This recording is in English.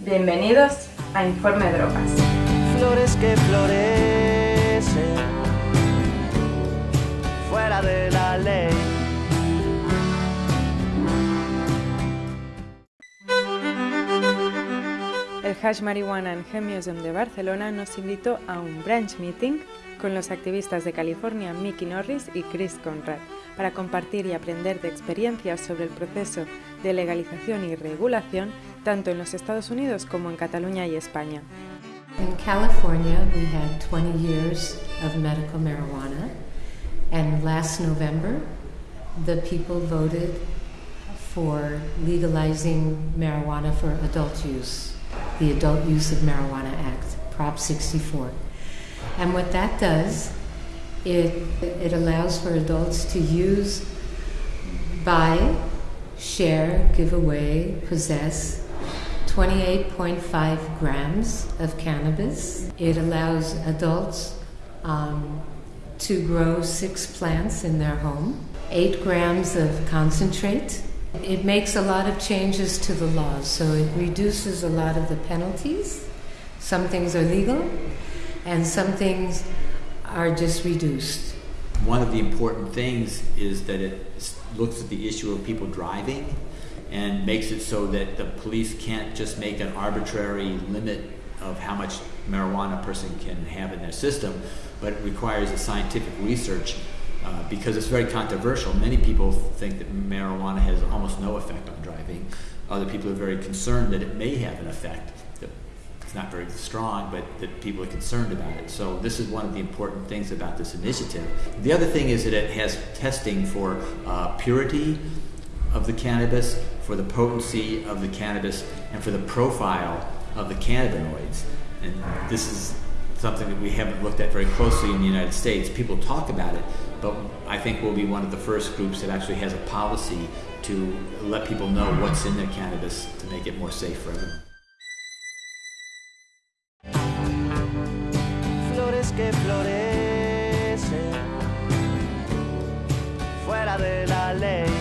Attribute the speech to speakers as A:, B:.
A: Bienvenidos a Informe Drogas. El Hash Marijuana and Hemp Museum de Barcelona nos invitó a un branch meeting con los activistas de California Mickey Norris y Chris Conrad para compartir y aprender de experiencias sobre el proceso de legalización y regulación tanto en los Estados Unidos como en Cataluña y España.
B: In California, we had 20 years of medical marijuana, and last November, the people voted for legalizing marijuana for adult use, the Adult Use of Marijuana Act, Prop 64. And what that does, it, it allows for adults to use, buy, share, give away, possess 28.5 grams of cannabis. It allows adults um, to grow six plants in their home, eight grams of concentrate. It makes a lot of changes to the laws, so it reduces a lot of the penalties. Some things are legal, and some things are just reduced.
C: One of the important things is that it looks at the issue of people driving and makes it so that the police can't just make an arbitrary limit of how much marijuana a person can have in their system, but it requires a scientific research uh, because it's very controversial. Many people think that marijuana has almost no effect on driving. Other people are very concerned that it may have an effect. It's not very strong, but that people are concerned about it. So this is one of the important things about this initiative. The other thing is that it has testing for uh, purity of the cannabis, for the potency of the cannabis, and for the profile of the cannabinoids. And this is something that we haven't looked at very closely in the United States. People talk about it, but I think we'll be one of the first groups that actually has a policy to let people know what's in their cannabis to make it more safe for everyone. Flores que florecen fuera de la ley.